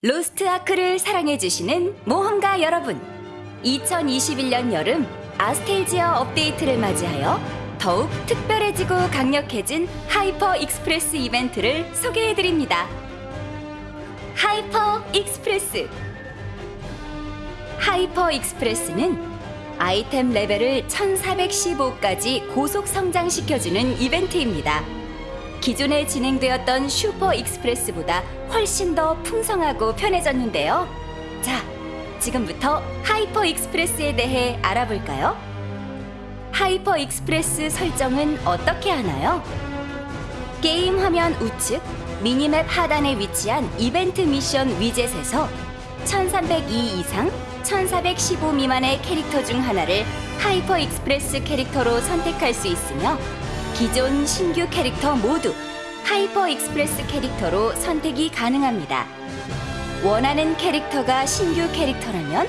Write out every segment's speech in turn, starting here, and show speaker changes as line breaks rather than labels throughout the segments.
Lost Ark를 사랑해주시는 모험가 여러분. 2021년 여름 아크스탤지어 업데이트를 맞이하여 더욱 특별해지고 강력해진 Hyper Express 이벤트를 소개해드립니다. Hyper Express. Hyper Express는 아이템 레벨을 1415까지 고속 성장시켜주는 이벤트입니다 기존에 진행되었던 Super Express보다 훨씬 더 풍성하고 편해졌는데요. 자, 지금부터 Hyper Express에 대해 알아볼까요? Hyper Express 설정은 어떻게 하나요? 게임 화면 우측 미니맵 하단에 위치한 이벤트 미션 위젯에서 1302 이상 1415 미만의 캐릭터 중 하나를 Hyper Express 캐릭터로 선택할 수 있으며 기존 신규 캐릭터 모두 Hyper Express 캐릭터로 선택이 가능합니다. 원하는 캐릭터가 신규 캐릭터라면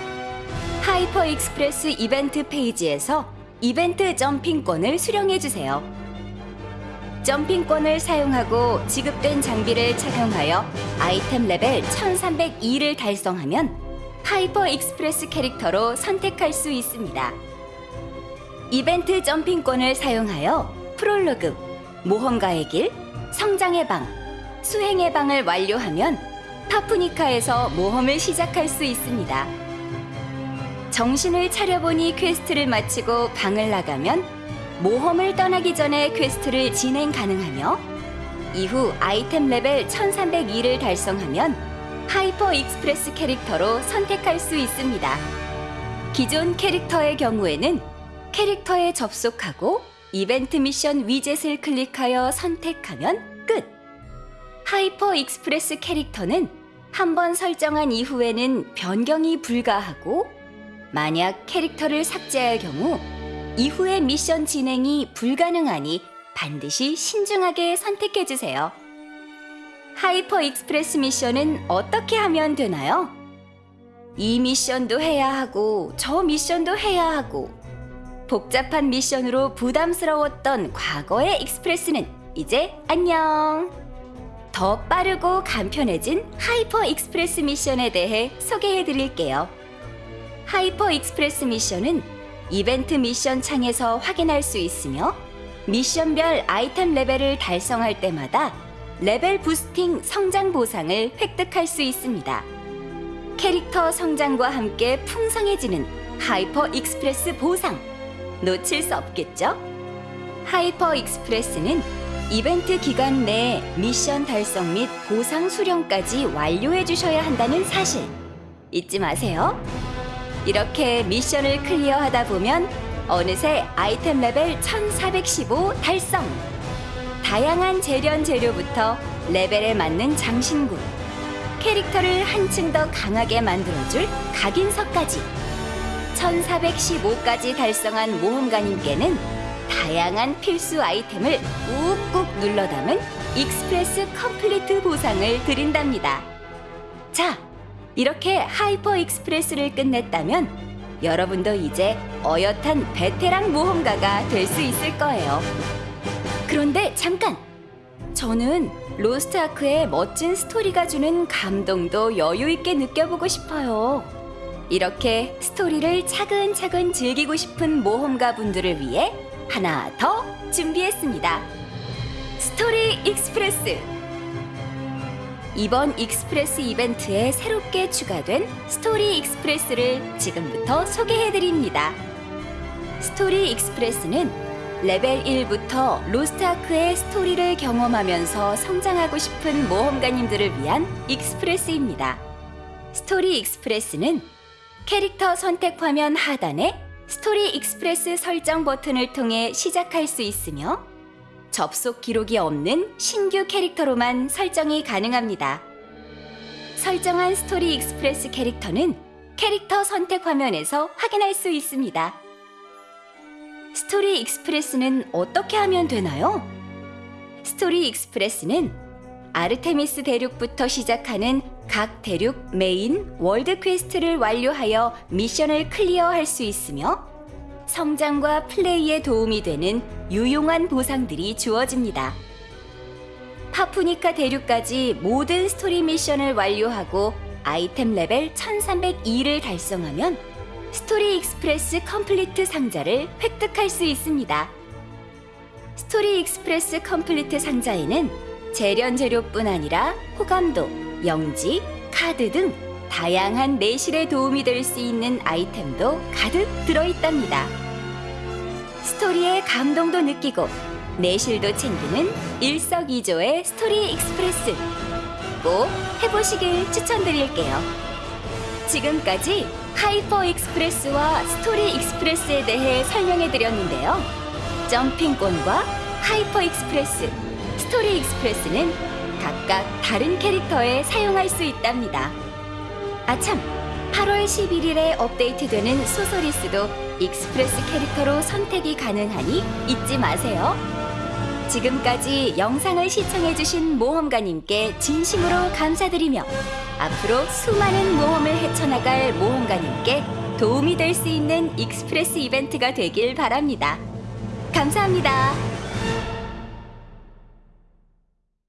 Hyper Express 이벤트 페이지에서 이벤트 jumping권을 수령해주세요. jumping권을 사용하고 지급된 장비를 착용하여 아이템 레벨 1302를 달성하면 Hyper Express 캐릭터로 선택할 수 있습니다. 이벤트 jumping권을 사용하여 프롤로그, 모험가의 길, 성장의 방, 수행의 방을 완료하면 파푸니카에서 모험을 시작할 수 있습니다. 정신을 차려보니 퀘스트를 마치고 방을 나가면 모험을 떠나기 전에 퀘스트를 진행 가능하며 이후 아이템 레벨 1302를 달성하면 hyper express 캐릭터로 선택할 수 있습니다. 기존 캐릭터의 경우에는 캐릭터에 접속하고 이벤트 미션 위젯을 클릭하여 선택하면 끝! hyper express 캐릭터는 한번 설정한 이후에는 변경이 불가하고 만약 캐릭터를 삭제할 경우 이후의 미션 진행이 불가능하니 반드시 신중하게 선택해주세요. hyper express 미션은 어떻게 하면 되나요? 이 미션도 해야 하고 저 미션도 해야 하고 복잡한 미션으로 부담스러웠던 과거의 express는 이제 안녕! 더 빠르고 간편해진 hyper express 미션에 대해 소개해 드릴게요. hyper express 미션은 이벤트 미션 창에서 확인할 수 있으며 미션별 아이템 레벨을 달성할 때마다 레벨 boosting 성장 보상을 획득할 수 있습니다. 캐릭터 성장과 함께 풍성해지는 hyper express 보상! 놓칠 수 없겠죠? hyper express는 이벤트 기간 내에 미션 달성 및 보상 수령까지 완료해 주셔야 한다는 사실 잊지 마세요. 이렇게 미션을 클리어하다 보면 어느새 아이템 레벨 1415 달성! 다양한 재련 재료부터 레벨에 맞는 장신구, 캐릭터를 한층 더 강하게 만들어줄 각인석까지 1415까지 달성한 모험가님께는 다양한 필수 아이템을 꾹꾹 눌러 담은 express complete 보상을 드린답니다. 자, 이렇게 hyper express를 끝냈다면 여러분도 이제 어엿한 베테랑 모험가가 될 수 있을 거예요. 그런데 잠깐! 저는 로스트 아크의 멋진 스토리가 주는 감동도 여유 있게 느껴보고 싶어요. 이렇게 스토리를 차근차근 즐기고 싶은 모험가 분들을 위해 하나 더 준비했습니다. 스토리 express! 이번 express 이벤트에 새롭게 추가된 스토리 express를 지금부터 소개해드립니다. 스토리 express는 레벨 1부터 로스트아크의 스토리를 경험하면서 성장하고 싶은 모험가님들을 위한 express입니다. 스토리 express는 캐릭터 선택 화면 하단에 스토리 express 설정 버튼을 통해 시작할 수 있으며 접속 기록이 없는 신규 캐릭터로만 설정이 가능합니다. 설정한 스토리 express 캐릭터는 캐릭터 선택 화면에서 확인할 수 있습니다. 스토리 express는 어떻게 하면 되나요? 스토리 express는 아르테미스 대륙부터 시작하는 각 대륙 메인 월드 퀘스트를 완료하여 미션을 클리어할 수 있으며 성장과 플레이에 도움이 되는 유용한 보상들이 주어집니다. 파푸니카 대륙까지 모든 스토리 미션을 완료하고 아이템 레벨 1302를 달성하면 스토리 express complete 상자를 획득할 수 있습니다. 스토리 express complete 상자에는 재련 재료뿐 아니라 호감도, 영지, 카드 등 다양한 내실에 도움이 될 수 있는 아이템도 가득 들어있답니다. 스토리의 감동도 느끼고 내실도 챙기는 일석이조의 스토리 express 꼭 해보시길 추천드릴게요. 지금까지 hyper express와 스토리 express에 대해 설명해 드렸는데요. jumping권과 hyper express, 스토리 express는 각각 다른 캐릭터에 사용할 수 있답니다. 아참, 8월 11일에 업데이트되는 소서리스도 express 캐릭터로 선택이 가능하니 잊지 마세요. 지금까지 영상을 시청해주신 모험가님께 진심으로 감사드리며 앞으로 수많은 모험을 헤쳐나갈 모험가님께 도움이 될 수 있는 express 이벤트가 되길 바랍니다. 감사합니다.